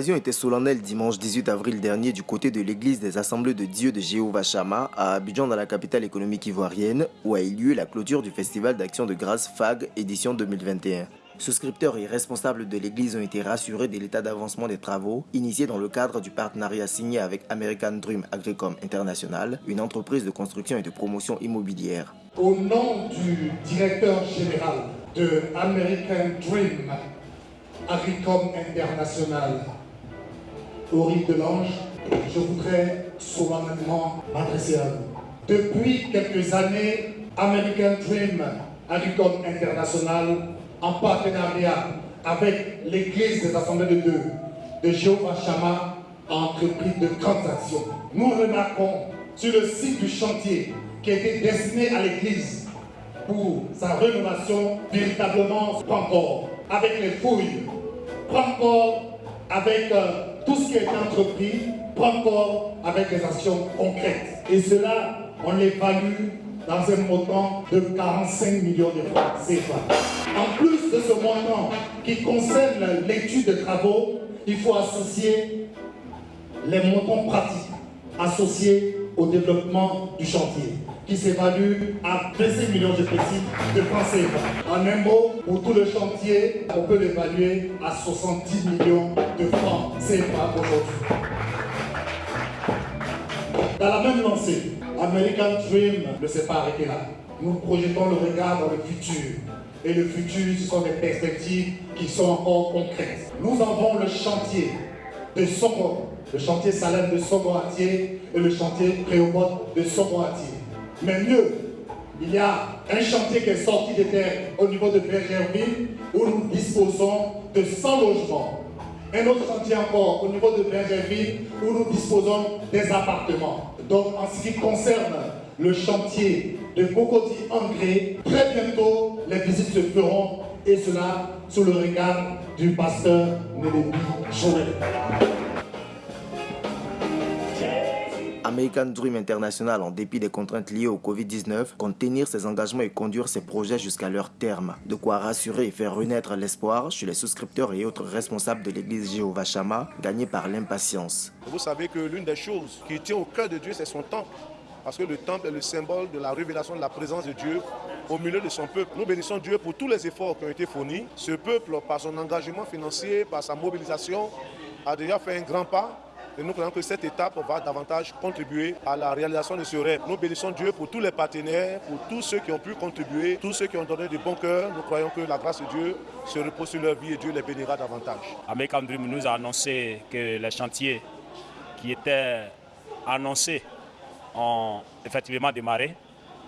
L'occasion était solennelle dimanche 18 avril dernier du côté de l'église des Assemblées de Dieu de Jéhovah Shama à Abidjan dans la capitale économique ivoirienne où a eu lieu la clôture du festival d'action de grâce FAG édition 2021. Souscripteurs et responsables de l'église ont été rassurés de l'état d'avancement des travaux initiés dans le cadre du partenariat signé avec American Dream Agricom International, une entreprise de construction et de promotion immobilière. Au nom du directeur général de American Dream Agricom International, Henri Delange, je voudrais solennellement m'adresser à vous. Depuis quelques années, American Dream Agricom International en partenariat avec l'Église des Assemblées de Dieu de Jéhovah Shama a entrepris de grandes actions. Nous remarquons sur le site du chantier qui été destiné à l'Église pour sa rénovation, véritablement prend corps avec les fouilles, prend corps avec euh, tout ce qui été entrepris, prend corps avec des actions concrètes. Et cela, on l'évalue dans un montant de 45 millions de francs CFA. En plus de ce montant qui concerne l'étude de travaux, il faut associer les montants pratiques associés au développement du chantier qui s'évalue à 25 millions de petits de. En un mot, pour tout le chantier, on peut l'évaluer à 70 millions de francs CFA aujourd'hui. Dans la même lancée, American Dream ne s'est pas arrêté là. Nous projetons le regard dans le futur. Et le futur, ce sont des perspectives qui sont encore concrètes. Nous avons le chantier de Soko, le chantier Salem de Sogoatier et le chantier Préobot de Sogoatier. Mais mieux, il y a un chantier qui est sorti des terres au niveau de Bergerville où nous disposons de 100 logements. Un autre chantier encore au niveau de Bergerville où nous disposons des appartements. Donc en ce qui concerne le chantier de Bokoti Angré, très bientôt les visites se feront et cela sous le regard du pasteur Nélébi Joël. American Dream International, en dépit des contraintes liées au Covid-19, compte tenir ses engagements et conduire ses projets jusqu'à leur terme. De quoi rassurer et faire renaître l'espoir chez les souscripteurs et autres responsables de l'église Jéhovah Shama, gagnés par l'impatience. Vous savez que l'une des choses qui tient au cœur de Dieu, c'est son temple. Parce que le temple est le symbole de la révélation de la présence de Dieu au milieu de son peuple. Nous bénissons Dieu pour tous les efforts qui ont été fournis. Ce peuple, par son engagement financier, par sa mobilisation, a déjà fait un grand pas et nous croyons que cette étape va davantage contribuer à la réalisation de ce rêve. Nous bénissons Dieu pour tous les partenaires, pour tous ceux qui ont pu contribuer, tous ceux qui ont donné du bon cœur. Nous croyons que la grâce de Dieu se repose sur leur vie et Dieu les bénira davantage. American Dream nous a annoncé que les chantiers qui étaient annoncés ont effectivement démarré.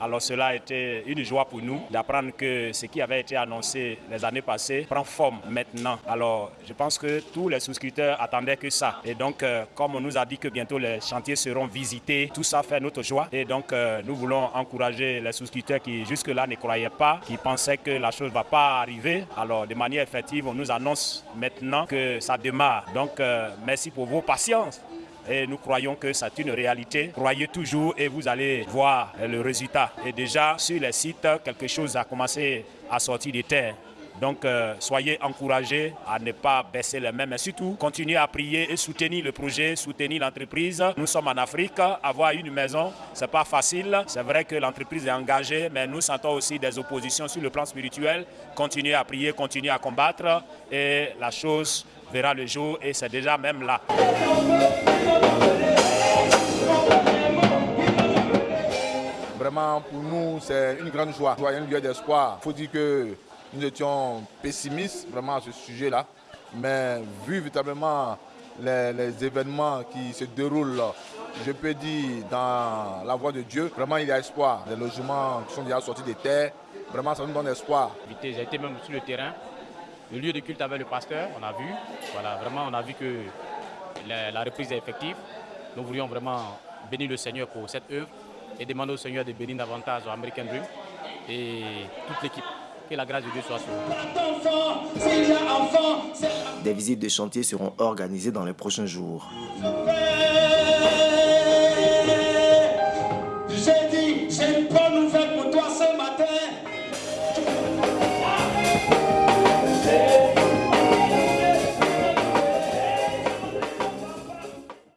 Alors cela a été une joie pour nous d'apprendre que ce qui avait été annoncé les années passées prend forme maintenant. Alors je pense que tous les souscripteurs attendaient que ça. Et donc euh, comme on nous a dit que bientôt les chantiers seront visités, tout ça fait notre joie. Et donc euh, nous voulons encourager les souscripteurs qui jusque-là ne croyaient pas, qui pensaient que la chose ne va pas arriver. Alors de manière effective, on nous annonce maintenant que ça démarre. Donc euh, merci pour vos patiences et nous croyons que c'est une réalité. Croyez toujours et vous allez voir le résultat. Et déjà, sur les sites, quelque chose a commencé à sortir des terres. Donc, euh, soyez encouragés à ne pas baisser les mains, mais surtout, continuez à prier et soutenir le projet, soutenir l'entreprise. Nous sommes en Afrique, avoir une maison, ce n'est pas facile. C'est vrai que l'entreprise est engagée, mais nous sentons aussi des oppositions sur le plan spirituel. Continuez à prier, continuez à combattre et la chose verra le jour et c'est déjà même là. Pour nous, c'est une grande joie, un lieu d'espoir. Il faut dire que nous étions pessimistes vraiment à ce sujet-là, mais vu véritablement les, événements qui se déroulent, je peux dire, dans la voie de Dieu, vraiment il y a espoir. Les logements qui sont déjà sortis des terres, vraiment ça nous donne espoir. J'ai été même sur le terrain, le lieu de culte avec le pasteur, on a vu. Voilà, vraiment, on a vu que la, reprise est effective. Nous voulions vraiment bénir le Seigneur pour cette œuvre et demander au Seigneur de bénir davantage American Dream et toute l'équipe. Que la grâce de Dieu soit sur Des visites de chantier seront organisées dans les prochains jours.